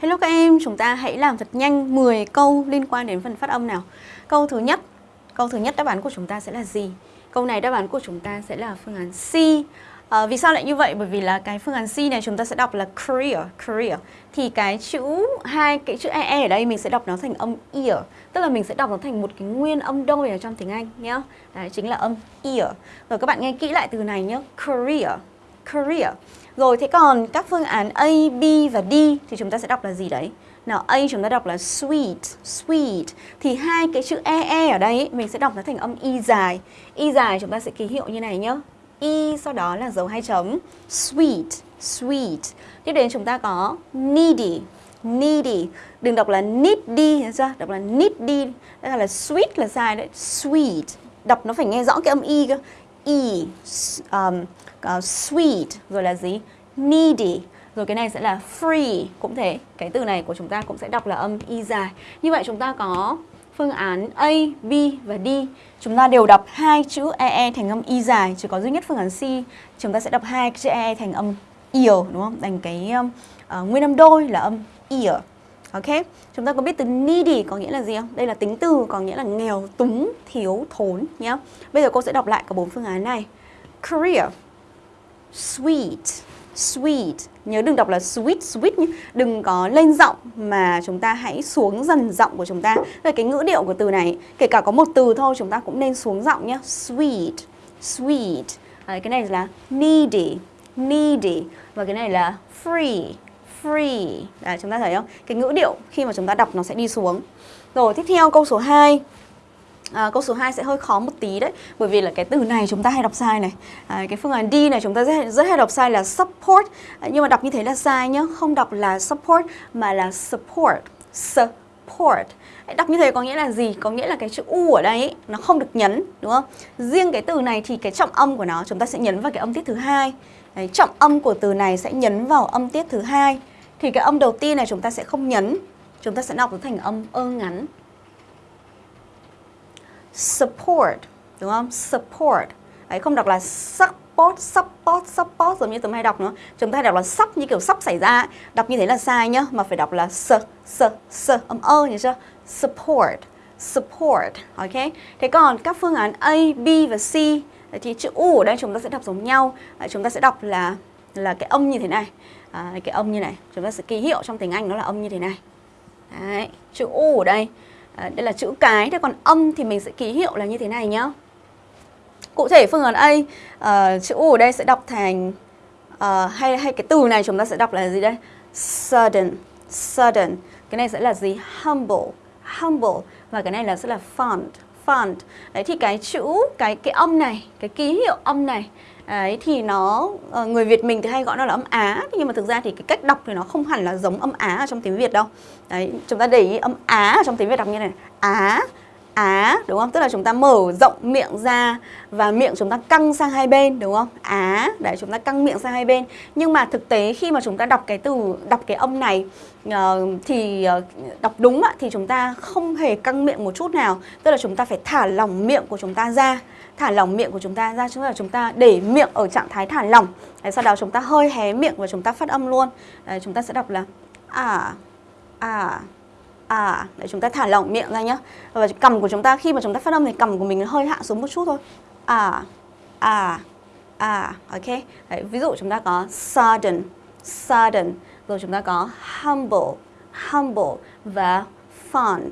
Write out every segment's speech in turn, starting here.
Hello các em, chúng ta hãy làm thật nhanh 10 câu liên quan đến phần phát âm nào. Câu thứ nhất, câu thứ nhất đáp án của chúng ta sẽ là gì? Câu này đáp án của chúng ta sẽ là phương án C. À, vì sao lại như vậy? Bởi vì là cái phương án C này chúng ta sẽ đọc là career, career. Thì cái chữ hai cái chữ e, e ở đây mình sẽ đọc nó thành âm ear, tức là mình sẽ đọc nó thành một cái nguyên âm đôi ở trong tiếng Anh nhá. Đấy chính là âm ear. Rồi các bạn nghe kỹ lại từ này nhé, career, career. Rồi thế còn các phương án A, B và D thì chúng ta sẽ đọc là gì đấy? Nào A chúng ta đọc là sweet, sweet. Thì hai cái chữ E E ở đây mình sẽ đọc nó thành âm Y dài. Y dài chúng ta sẽ ký hiệu như này nhá. Y sau đó là dấu hai chấm. Sweet, sweet. Tiếp đến chúng ta có needy, needy. Đừng đọc là needy, hiểu chưa? Đọc là needy. Đây là sweet là dài đấy. Sweet. Đọc nó phải nghe rõ cái âm Y cơ. E, um, uh, sweet. Rồi là gì? Needy. Rồi cái này sẽ là free. Cũng thế cái từ này của chúng ta cũng sẽ đọc là âm y dài. Như vậy chúng ta có phương án A, B và D. Chúng ta đều đọc hai chữ EE thành âm y dài. Chỉ có duy nhất phương án C chúng ta sẽ đọc hai chữ EE thành âm ear đúng không? Thành cái um, uh, nguyên âm đôi là âm ear. Ok, chúng ta có biết từ needy có nghĩa là gì không? Đây là tính từ có nghĩa là nghèo, túng, thiếu, thốn nhé. Bây giờ cô sẽ đọc lại cả bốn phương án này. Career, sweet, sweet. Nhớ đừng đọc là sweet, sweet nhé. Đừng có lên giọng mà chúng ta hãy xuống dần giọng của chúng ta. Rồi cái ngữ điệu của từ này. Kể cả có một từ thôi chúng ta cũng nên xuống giọng nhé. Sweet, sweet. À, Cái này là needy, needy. Và cái này là free, free. À, chúng ta thấy không? Cái ngữ điệu khi mà chúng ta đọc nó sẽ đi xuống. Rồi tiếp theo câu số 2 À, câu số 2 sẽ hơi khó một tí đấy Bởi vì là cái từ này chúng ta hay đọc sai này. À, Cái phương án D này chúng ta rất, rất hay đọc sai là support. À, Nhưng mà đọc như thế là sai nhá Không đọc là support mà là support. Support. Đọc như thế có nghĩa là gì? Có nghĩa là cái chữ U ở đây ấy, nó không được nhấn đúng không? Riêng cái từ này thì cái trọng âm của nó chúng ta sẽ nhấn vào cái âm tiết thứ hai. Đấy, Trọng âm của từ này sẽ nhấn vào âm tiết thứ hai. Thì cái âm đầu tiên này chúng ta sẽ không nhấn Chúng ta sẽ đọc nó thành âm ơ ngắn support đúng không? Support. Đấy không đọc là support, support, support giống như tụi hay đọc nữa. Chúng ta hay đọc là sắp như kiểu sắp xảy ra. Đọc như thế là sai nhá, mà phải đọc là s, s, s, âm ơ nhớ chưa? Support, support, ok? Thế còn các phương án A, B và C thì chữ U ở đây chúng ta sẽ đọc giống nhau. Chúng ta sẽ đọc là là cái âm như thế này. À, cái âm như này, chúng ta sẽ ký hiệu trong tiếng Anh nó là âm như thế này. Đấy, chữ U ở đây À, đây là chữ cái, thế còn âm thì mình sẽ ký hiệu là như thế này nhá. Cụ thể phương án A, uh, chữ U ở đây sẽ đọc thành uh, hay hay cái từ này chúng ta sẽ đọc là gì đây? Sudden, sudden. Cái này sẽ là gì? Humble, humble và cái này là sẽ là font, font. Đấy thì cái chữ cái cái âm này, cái ký hiệu âm này Đấy thì nó ờ, người Việt mình thì hay gọi nó là âm Á nhưng mà thực ra thì cái cách đọc thì nó không hẳn là giống âm Á ở trong tiếng Việt đâu. Đấy, chúng ta để ý âm Á ở trong tiếng Việt đọc như này. Á Á đúng không? Tức là chúng ta mở rộng miệng ra và miệng chúng ta căng sang hai bên đúng không? Á, đấy chúng ta căng miệng sang hai bên. Nhưng mà thực tế khi mà chúng ta đọc cái từ đọc cái âm này ờ, thì ờ, đọc đúng ạ thì chúng ta không hề căng miệng một chút nào. Tức là chúng ta phải thả lỏng miệng của chúng ta ra thả lỏng miệng của chúng ta ra chúng là chúng ta để miệng ở trạng thái thả lỏng. Đấy, sau đó chúng ta hơi hé miệng và chúng ta phát âm luôn. Đấy, chúng ta sẽ đọc là à à à để chúng ta thả lỏng miệng ra nhá. Và cầm của chúng ta khi mà chúng ta phát âm thì cầm của mình hơi hạ xuống một chút thôi. À à à ok. Đấy, ví dụ chúng ta có sudden sudden. Rồi chúng ta có humble humble và fond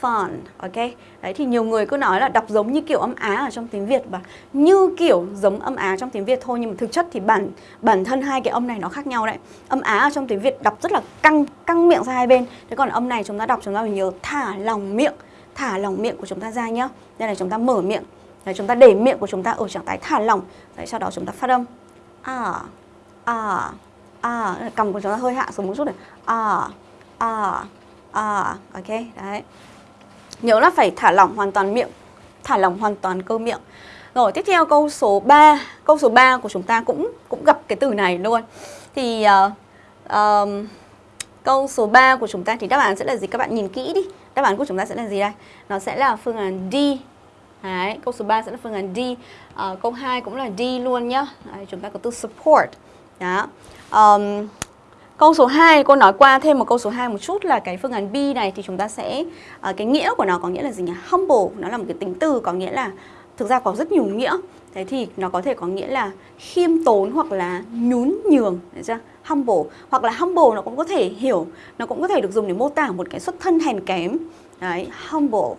font ok? Đấy thì nhiều người cứ nói là đọc giống như kiểu âm Á ở trong tiếng Việt và như kiểu giống âm Á trong tiếng Việt thôi nhưng mà thực chất thì bản bản thân hai cái âm này nó khác nhau đấy. Âm Á ở trong tiếng Việt đọc rất là căng căng miệng ra hai bên. Thế còn âm này chúng ta đọc chúng ta phải nhớ thả lòng miệng, thả lòng miệng của chúng ta ra nhá. Đây là chúng ta mở miệng. Đấy, chúng ta để miệng của chúng ta ở trạng thái thả lỏng. Đấy, sau đó chúng ta phát âm. À, à, à, cầm của chúng ta hơi hạ xuống một chút này. À, à, à, ok, đấy. Nhớ là phải thả lỏng hoàn toàn miệng. Thả lỏng hoàn toàn cơ miệng. Rồi tiếp theo câu số 3 Câu số 3 của chúng ta cũng cũng gặp cái từ này luôn. Thì uh, uh, câu số 3 của chúng ta thì đáp án sẽ là gì? Các bạn nhìn kỹ đi. Đáp án của chúng ta sẽ là gì đây? Nó sẽ là phương án D. Đấy, câu số 3 sẽ là phương án D. Uh, Câu 2 cũng là D luôn nhá. Đấy, Chúng ta có từ support. Đó. Um, Câu số 2, cô nói qua thêm một câu số 2 một chút là cái phương án B này thì chúng ta sẽ uh, cái nghĩa của nó có nghĩa là gì nhỉ? Humble, nó là một cái tính từ có nghĩa là thực ra có rất nhiều nghĩa. Thế thì nó có thể có nghĩa là khiêm tốn hoặc là nhún nhường, được chưa? Humble hoặc là humble nó cũng có thể hiểu, nó cũng có thể được dùng để mô tả một cái xuất thân hèn kém. Đấy, humble,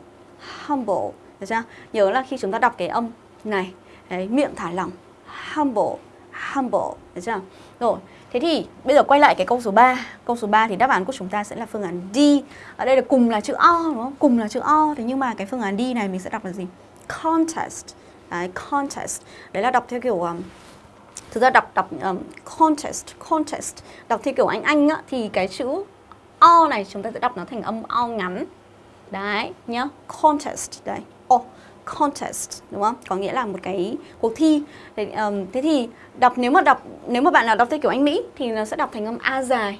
humble, được chưa? Nhớ là khi chúng ta đọc cái âm này, đấy, miệng thả lỏng, humble, humble, được chưa? Rồi, Thế thì bây giờ quay lại cái câu số 3 Câu số 3 thì đáp án của chúng ta sẽ là phương án D. Ở đây là cùng là chữ O đúng không? Cùng là chữ O. Thế nhưng mà cái phương án D này mình sẽ đọc là gì? Contest. Đấy, contest. Đấy là đọc theo kiểu um, Thực ra đọc đọc um, contest Contest. Đọc theo kiểu Anh Anh á Thì cái chữ O này chúng ta sẽ đọc nó thành âm O ngắn. Đấy nhá Contest. Đấy. O contest đúng không? Có nghĩa là một cái cuộc thi. Thế, um, thế thì đọc nếu mà đọc nếu mà bạn nào đọc theo kiểu Anh Mỹ thì nó sẽ đọc thành âm a dài.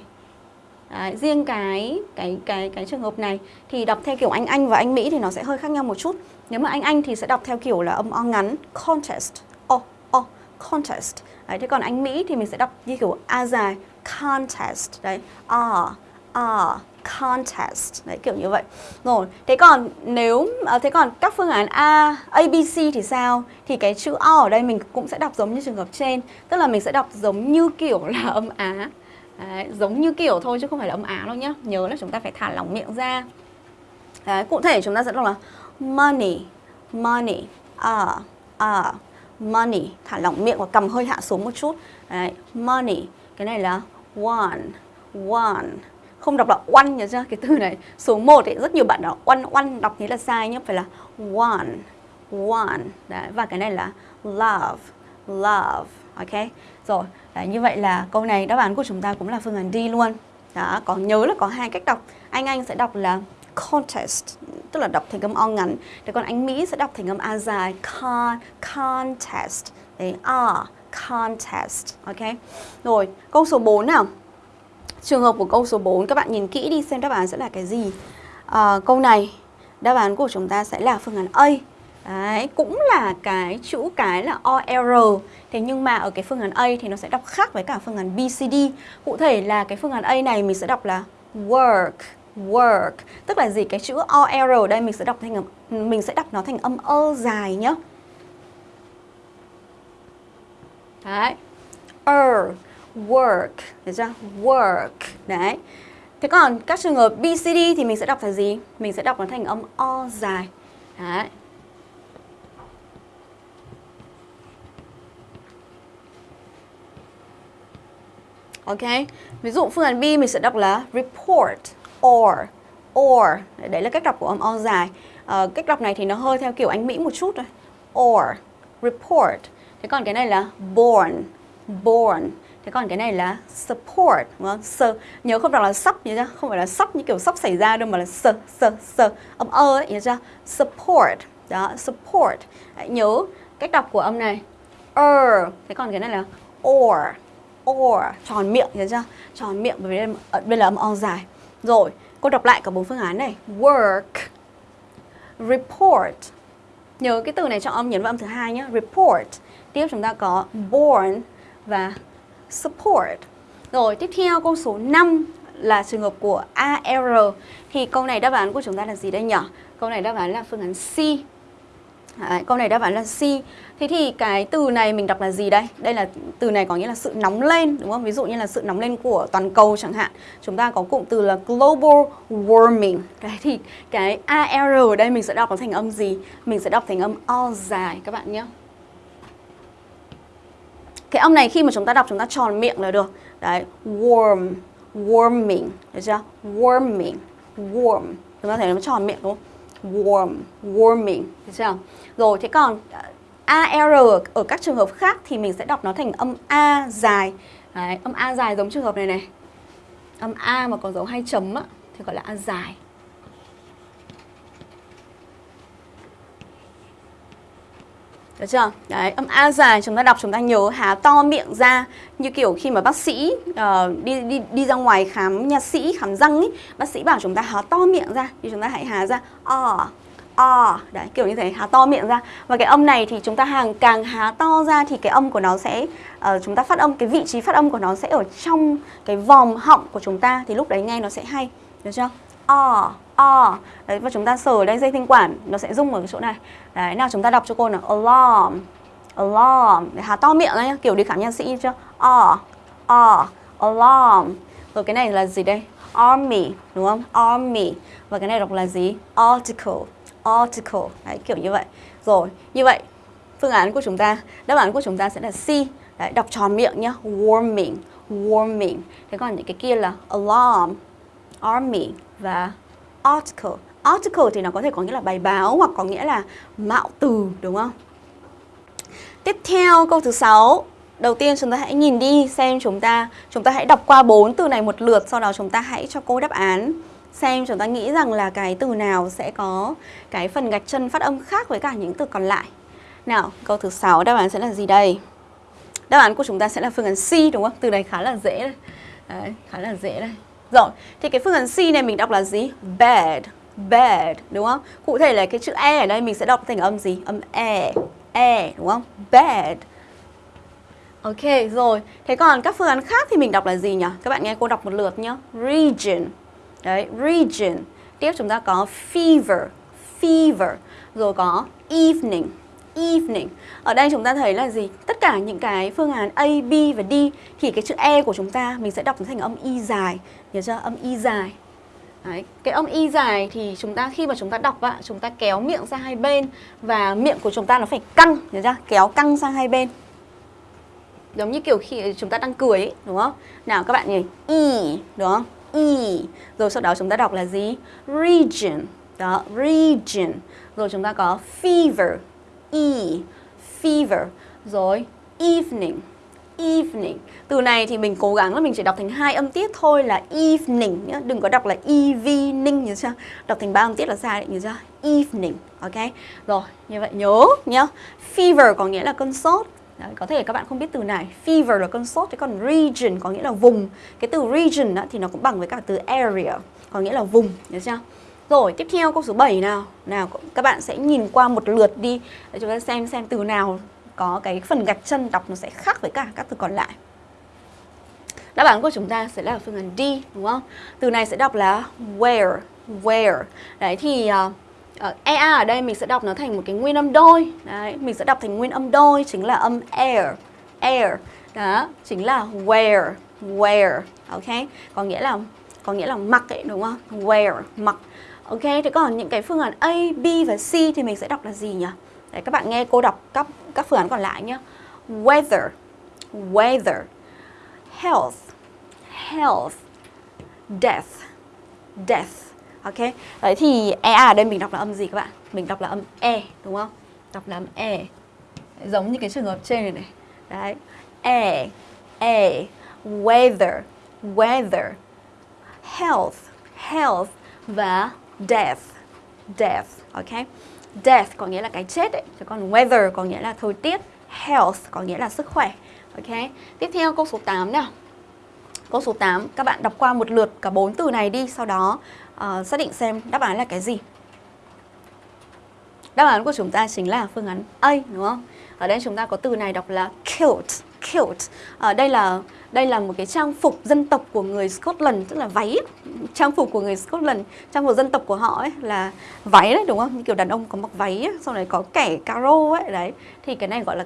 Đấy, riêng cái cái cái cái trường hợp này thì đọc theo kiểu Anh Anh và Anh Mỹ thì nó sẽ hơi khác nhau một chút. Nếu mà Anh Anh thì sẽ đọc theo kiểu là âm o ngắn contest. O o contest. Đấy, thế còn Anh Mỹ thì mình sẽ đọc như kiểu a dài contest. Đấy, a a contest. Đấy kiểu như vậy. Rồi thế còn nếu à, thế còn các phương án A ABC thì sao? Thì cái chữ O ở đây mình cũng sẽ đọc giống như trường hợp trên. Tức là mình sẽ đọc giống như kiểu là âm Á. Đấy, giống như kiểu thôi chứ không phải là âm Á đâu nhá. Nhớ là chúng ta phải thả lỏng miệng ra. Đấy, cụ thể chúng ta sẽ đọc là money money à à money. Thả lỏng miệng và cầm hơi hạ xuống một chút. Đấy, money. Cái này là one one không đọc là one nhớ chưa cái từ này số 1 thì rất nhiều bạn đọc one one đọc thế là sai nhé phải là one one. Đấy và cái này là love love ok? Rồi đấy, như vậy là câu này đáp án của chúng ta cũng là phương án D luôn. Đó có nhớ là có hai cách đọc. Anh anh sẽ đọc là contest tức là đọc thành âm o ngắn. Thế còn anh mỹ sẽ đọc thành âm a dài con contest. Đấy a contest ok? Rồi câu số 4 nào? Trường hợp của câu số 4 các bạn nhìn kỹ đi xem đáp án sẽ là cái gì. À, câu này đáp án của chúng ta sẽ là phương án A. Đấy, cũng là cái chữ cái là OR Thế nhưng mà ở cái phương án A thì nó sẽ đọc khác với cả phương án BCD Cụ thể là cái phương án A này mình sẽ đọc là work Work Tức là gì? Cái chữ OR ở đây mình sẽ đọc thành mình sẽ đọc nó thành âm ơ dài nhá Đấy Er work được chưa? Work đấy. Thế còn các trường hợp BCD thì mình sẽ đọc là gì? Mình sẽ đọc nó thành âm o dài. Đấy. Ok, ví dụ phương án B mình sẽ đọc là report or or. Đấy là cách đọc của âm o dài. À, cách đọc này thì nó hơi theo kiểu Anh Mỹ một chút thôi. Or report. Thế còn cái này là born born. Thế còn cái này là support đúng không? Sơ, nhớ không đọc là sắp nhớ chưa? Không phải là sắp như kiểu sắp xảy ra đâu mà là sờ sờ sờ âm ơ ấy nhớ chưa? Support. Đó, support. Nhớ cách đọc của âm này. Er. Thế còn cái này là or. Or tròn miệng nhớ chưa? Tròn miệng bởi vì đây, đây là âm o dài. Rồi, cô đọc lại cả bốn phương án này. Work. Report. Nhớ cái từ này cho âm nhấn vào âm thứ hai nhé. Report. Tiếp chúng ta có born và support. Rồi tiếp theo câu số 5 là trường hợp của AR thì câu này đáp án của chúng ta là gì đây nhỉ? Câu này đáp án là phương án C. Đấy, câu này đáp án là C. Thế thì cái từ này mình đọc là gì đây? Đây là từ này có nghĩa là sự nóng lên đúng không? Ví dụ như là sự nóng lên của toàn cầu chẳng hạn. Chúng ta có cụm từ là global warming. Đấy thì cái AR ở đây mình sẽ đọc nó thành âm gì? Mình sẽ đọc thành âm O dài các bạn nhé. Cái âm này khi mà chúng ta đọc chúng ta tròn miệng là được. Đấy, warm, warming, được chưa? Warming, warm. Chúng ta thấy nó tròn miệng đúng không? Warm, warming, được chưa? Rồi, thế còn à, AR ở các trường hợp khác thì mình sẽ đọc nó thành âm A dài. Đấy, âm A dài giống trường hợp này này. Âm A mà có dấu hai chấm á, thì gọi là A dài. Được chưa? Đấy, âm A dài chúng ta đọc chúng ta nhớ há to miệng ra. Như kiểu khi mà bác sĩ uh, đi đi đi ra ngoài khám nha sĩ khám răng ấy, bác sĩ bảo chúng ta há to miệng ra. Thì chúng ta hãy há ra o o. Đấy kiểu như thế há to miệng ra. Và cái âm này thì chúng ta hàng càng há to ra thì cái âm của nó sẽ uh, chúng ta phát âm cái vị trí phát âm của nó sẽ ở trong cái vòng họng của chúng ta. Thì lúc đấy nghe nó sẽ hay. Được chưa? O o. Đấy và chúng ta sờ đây dây thanh quản nó sẽ rung ở cái chỗ này. Đấy nào chúng ta đọc cho cô nào. Alarm. Alarm. Để há to miệng đấy nhá kiểu đi khám nha sĩ chưa? O. O. Alarm. Rồi cái này là gì đây? Army đúng không? Army. Và cái này đọc là gì? Article. Article. Đấy kiểu như vậy. Rồi như vậy phương án của chúng ta đáp án của chúng ta sẽ là C. Đấy, đọc tròn miệng nhá. Warming. Warming. Thế còn những cái kia là alarm. Army và article article thì nó có thể có nghĩa là bài báo hoặc có nghĩa là mạo từ đúng không tiếp theo câu thứ sáu đầu tiên chúng ta hãy nhìn đi xem chúng ta chúng ta hãy đọc qua bốn từ này một lượt sau đó chúng ta hãy cho cô đáp án xem chúng ta nghĩ rằng là cái từ nào sẽ có cái phần gạch chân phát âm khác với cả những từ còn lại. Nào, câu thứ 6 đáp án sẽ là gì đây? Đáp án của chúng ta sẽ là phương án C đúng không? Từ này khá là dễ đây. Đấy, khá là dễ đây. Rồi, thì cái phương án C này mình đọc là gì? Bad, bad đúng không? Cụ thể là cái chữ E ở đây mình sẽ đọc thành âm gì? Âm E, E, đúng không? Bad. Ok, rồi. Thế còn các phương án khác thì mình đọc là gì nhỉ? Các bạn nghe cô đọc một lượt nhá. Region, Đấy, region. Tiếp chúng ta có fever, fever. Rồi có evening, evening. Ở đây chúng ta thấy là gì? Tất cả những cái phương án A, B và D thì cái chữ E của chúng ta mình sẽ đọc thành âm Y dài. Nhớ chưa? Âm Y dài. Đấy, cái âm y dài thì chúng ta khi mà chúng ta đọc ạ, chúng ta kéo miệng sang hai bên và miệng của chúng ta nó phải căng, nhớ chưa? Kéo căng sang hai bên. Giống như kiểu khi chúng ta đang cười ấy, đúng không? Nào các bạn nhìn, y, e, đúng không? E Rồi sau đó chúng ta đọc là gì? Region Đó, region Rồi chúng ta có fever E Fever Rồi evening Evening Từ này thì mình cố gắng là mình chỉ đọc thành hai âm tiết thôi là evening nhá. Đừng có đọc là evening như chưa? Đọc thành ba âm tiết là sai đấy như chưa? Evening Ok Rồi như vậy nhớ nhá Fever có nghĩa là cơn sốt Đấy, có thể các bạn không biết từ này Fever là cơn sốt, thế còn region có nghĩa là vùng Cái từ region á, thì nó cũng bằng với cả từ area Có nghĩa là vùng, nhớ chưa? Rồi, tiếp theo câu số 7 nào. Nào, các bạn sẽ nhìn qua một lượt đi. Để chúng ta xem xem từ nào có cái phần gạch chân đọc nó sẽ khác với cả các từ còn lại. Đáp án của chúng ta sẽ là phương án D, đúng không? Từ này sẽ đọc là where, where. Đấy thì... Ờ, ờ, uh, uh, EA ở đây mình sẽ đọc nó thành một cái nguyên âm đôi. Đấy, mình sẽ đọc thành nguyên âm đôi chính là âm air air. Đó chính là where where. Ok có nghĩa là có nghĩa là mặc ấy đúng không? Wear mặc ok thế còn những cái phương án A B và C thì mình sẽ đọc là gì nhỉ? Đấy, các bạn nghe cô đọc các các phương án còn lại nhé weather weather health health death death. Ok, đấy thì EA ở đây mình đọc là âm gì các bạn? Mình đọc là âm E, đúng không? Đọc là âm E. Giống như cái trường hợp trên này này. Đấy, E, E, weather, weather Health, health Và death, death, ok? Death có nghĩa là cái chết ấy Chứ còn weather có nghĩa là thời tiết Health có nghĩa là sức khỏe Ok, tiếp theo câu số 8 nào Câu số 8, các bạn đọc qua một lượt cả bốn từ này đi Sau đó uh, xác định xem đáp án là cái gì. Đáp án của chúng ta chính là phương án A đúng không? Ở đây chúng ta có từ này đọc là killed kilt. Ở ờ, đây là đây là một cái trang phục dân tộc của người Scotland tức là váy trang phục của người Scotland trang phục dân tộc của họ ấy là váy đấy đúng không như kiểu đàn ông có mặc váy ấy, sau này có kẻ caro ấy đấy thì cái này gọi là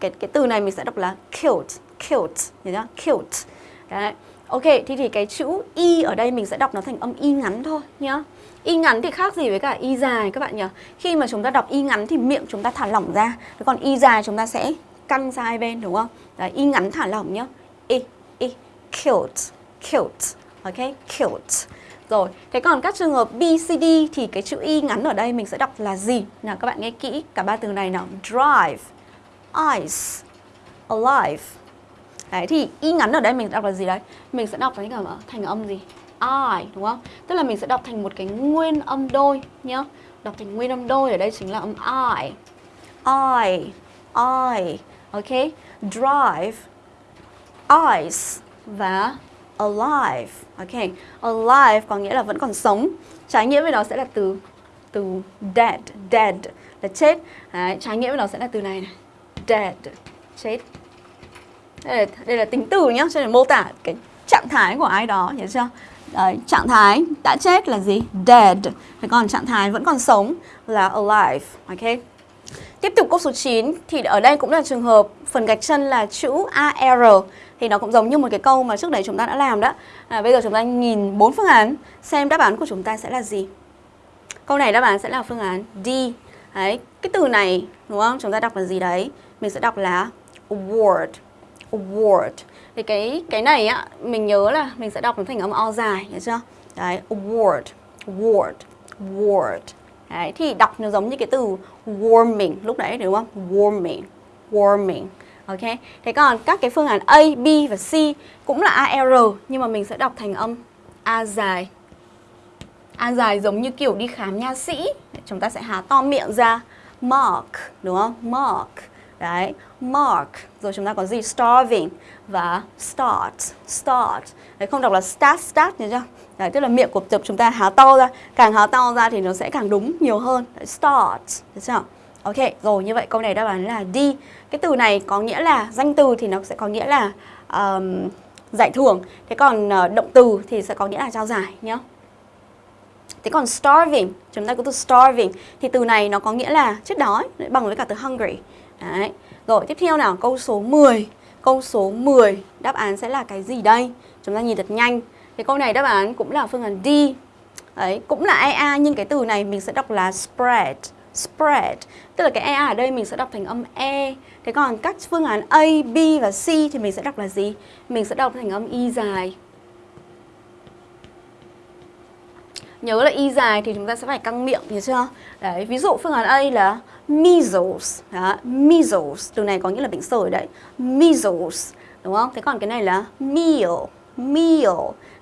cái cái từ này mình sẽ đọc là kilt kilt nhớ chưa kilt đấy Ok, thì thì cái chữ y ở đây mình sẽ đọc nó thành âm y ngắn thôi nhá. Y ngắn thì khác gì với cả y dài các bạn nhỉ? Khi mà chúng ta đọc y ngắn thì miệng chúng ta thả lỏng ra. Còn y dài chúng ta sẽ căng ra hai bên đúng không? Đấy, y ngắn thả lỏng nhá. Y, y, cute cute, Ok, cute, Rồi, thế còn các trường hợp B, C, D thì cái chữ y ngắn ở đây mình sẽ đọc là gì? Nào các bạn nghe kỹ cả ba từ này nào. Drive, ice, alive. Đấy thì y ngắn ở đây mình đọc là gì đấy? Mình sẽ đọc thành thành âm gì? I đúng không? Tức là mình sẽ đọc thành một cái nguyên âm đôi nhá. Đọc thành nguyên âm đôi ở đây chính là âm I. I, I, ok? Drive, ice và alive. Ok, alive có nghĩa là vẫn còn sống. Trái nghĩa với nó sẽ là từ từ dead. Dead là chết. Đấy, trái nghĩa với nó sẽ là từ này này. Dead chết. Đây là, đây là tính từ nhá cho nên mô tả cái trạng thái của ai đó hiểu chưa? Đấy, trạng thái đã chết là gì? Dead. Thế còn trạng thái vẫn còn sống là alive. Ok? Tiếp tục câu số 9 thì ở đây cũng là trường hợp phần gạch chân là chữ AR thì nó cũng giống như một cái câu mà trước đấy chúng ta đã làm đó. À, bây giờ chúng ta nhìn bốn phương án xem đáp án của chúng ta sẽ là gì. Câu này đáp án sẽ là phương án D. Đấy, cái từ này đúng không? Chúng ta đọc là gì đấy? Mình sẽ đọc là award. Award. Thì cái cái này á mình nhớ là mình sẽ đọc nó thành âm o dài, hiểu chưa? Đấy, award. Award. Award. Đấy, thì đọc nó giống như cái từ warming lúc nãy đúng không? Warming. Warming. Ok. Thế còn các cái phương án A, B và C cũng là AR nhưng mà mình sẽ đọc thành âm A dài. A dài giống như kiểu đi khám nha sĩ. Chúng ta sẽ há to miệng ra. Mark, đúng không? Mark. Đấy, mark. Rồi chúng ta có gì? Starving và start. Start. Đấy, không đọc là start, start nhớ chưa? Đấy, tức là miệng của tập chúng ta há to ra. Càng há to ra thì nó sẽ càng đúng nhiều hơn. Đấy, start. Được chưa? Ok, rồi như vậy câu này đáp án là D. Cái từ này có nghĩa là danh từ thì nó sẽ có nghĩa là um, giải thưởng. Thế còn uh, động từ thì sẽ có nghĩa là trao giải nhá. Thế còn starving, chúng ta có từ starving thì từ này nó có nghĩa là chết đói bằng với cả từ hungry. Đấy. Rồi tiếp theo nào, câu số 10. Câu số 10, đáp án sẽ là cái gì đây? Chúng ta nhìn thật nhanh. Thì câu này đáp án cũng là phương án D. Đấy, cũng là EA nhưng cái từ này mình sẽ đọc là spread spread tức là cái EA ở đây mình sẽ đọc thành âm E thế còn các phương án A, B và C thì mình sẽ đọc là gì mình sẽ đọc thành âm Y dài nhớ là Y dài thì chúng ta sẽ phải căng miệng hiểu chưa? Đấy ví dụ phương án A là measles. Đó, measles. Từ này có nghĩa là bệnh sởi đấy. Measles đúng không? Thế còn cái này là meal meal.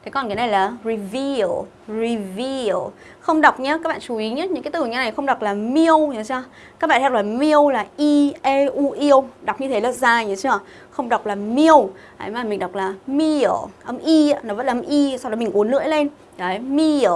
Thế còn cái này là reveal, reveal. Không đọc nhé, các bạn chú ý nhé, những cái từ như này không đọc là meal nhớ chưa? Các bạn đọc là meal là i e u yêu, đọc như thế là dài nhớ chưa? Không đọc là meal, đấy mà mình đọc là meal, âm i nó vẫn là âm i, sau đó mình uốn lưỡi lên. Đấy, meal,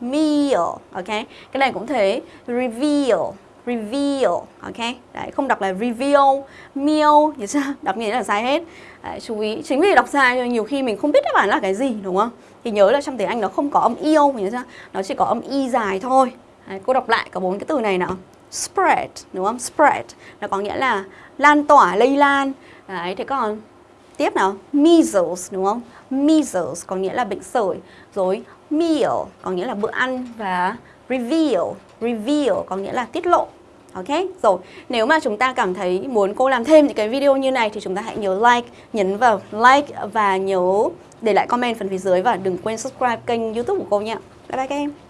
meal, ok? Cái này cũng thế, reveal, reveal, ok? Đấy, không đọc là reveal, meal, như sao? Đọc như thế là sai hết. Đấy, chú ý chính vì đọc sai nhiều khi mình không biết đáp án là cái gì đúng không? Thì nhớ là trong tiếng Anh nó không có âm yêu nhớ chưa? Nó chỉ có âm y dài thôi. Đấy, cô đọc lại cả bốn cái từ này nào. Spread đúng không? Spread nó có nghĩa là lan tỏa lây lan. Đấy, thế còn tiếp nào? Measles đúng không? Measles có nghĩa là bệnh sởi. Rồi meal có nghĩa là bữa ăn và reveal reveal có nghĩa là tiết lộ Ok, rồi nếu mà chúng ta cảm thấy muốn cô làm thêm những cái video như này thì chúng ta hãy nhớ like, nhấn vào like và nhớ để lại comment phần phía dưới và đừng quên subscribe kênh youtube của cô nhé. Bye bye các em.